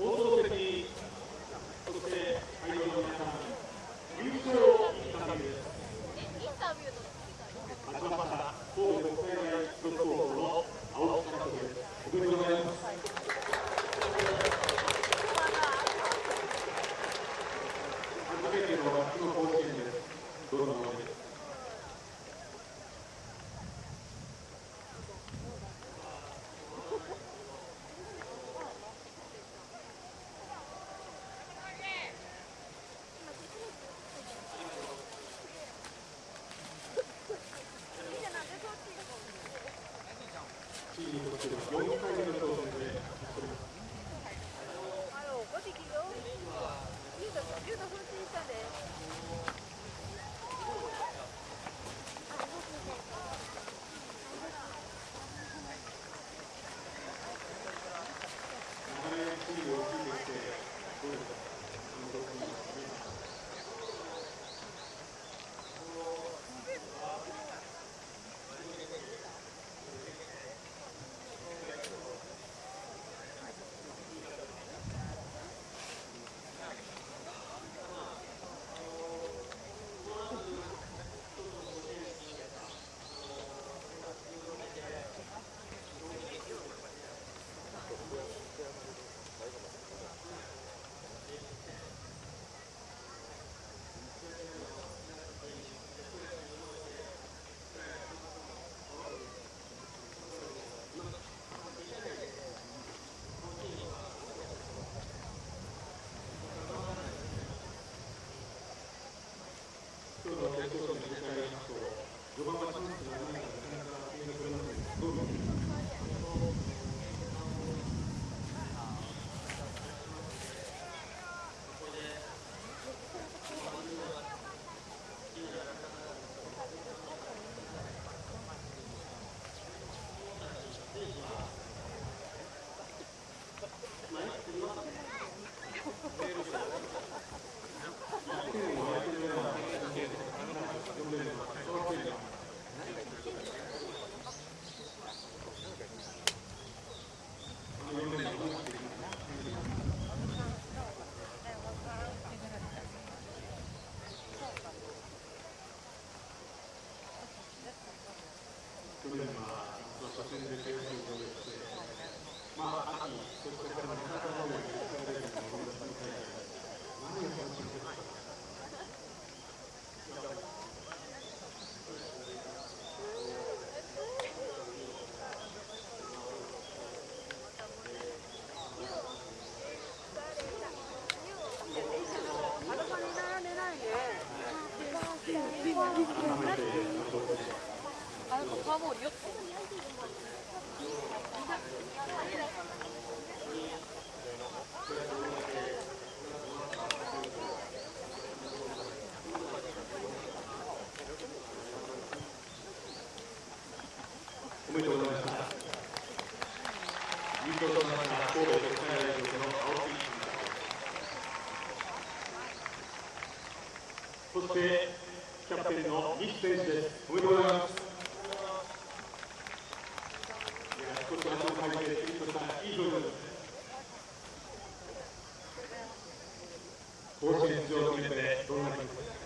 放送席、そして会場の皆さん、優勝インタビューです戸国際大付属高校の青木監督です。おめでとうございます。初めての夏の甲子園です。どうぞお願いします。チームにとって4回目の挑戦でおります。哎呦，我这个有，有的有的很新鲜的。長年チームを率いてきて、どうですか監督に今日の決勝戦を振り返りますと、序盤はチャンスがないからなかなか点が取れません。ど。去年は初戦で悔しい思いをして、まあ、秋、そしてこれからまたのように国際レベルの思い出しの大会で、何が楽しみですかあの子に並んでないね。改めて、どうでしょうあの子フォアボールよ。おめでとうございました。優勝となった神戸国際大学の青木監督そしてキャプテンの西選手です。おめでとうございます。いや少し足をかいてピリッとしたいい表情です。甲子園出場を決めてどんな気持ちですか。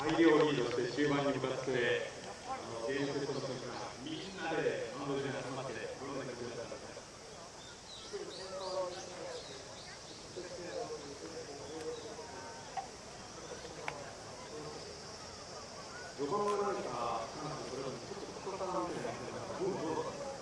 大量リードして終盤に向かって、あのゲームセットの時からみんなでマウンドで集まって、どんな気持ちだったか。序盤は何かチャンス、それはちょっと心からみたいな感じだったどどうだったんですか。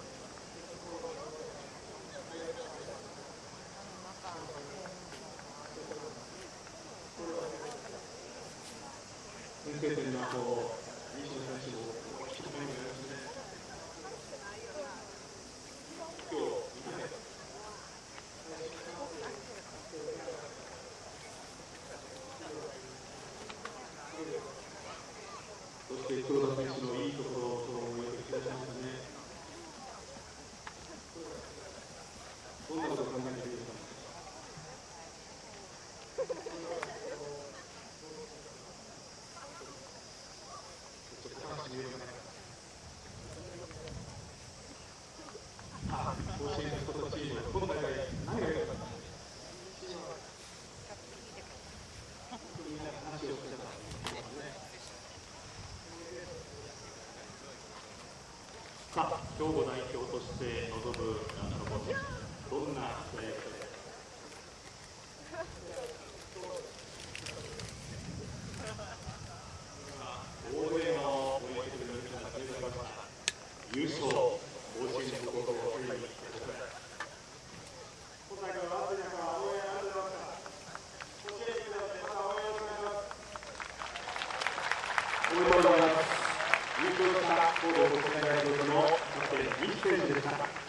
先制点の後、西野選手も一つ目になりましたね。今日、見てないそして黒田選手のいいところをよく引き出しましたね。どんなことを考えているんですか。チーム、今大会、何が良かったんな話をしてた。さあ、兵庫代表として臨むあのどんなプレーで大声の応援してくれる皆さんが集まりました優勝、甲子園の心をついに今大会は暑い中、応援ありがとうございました。甲子園に来てまた応援お願いします。おめでとうございます。優勝した神戸国際大学のキャプテン、西選手でした。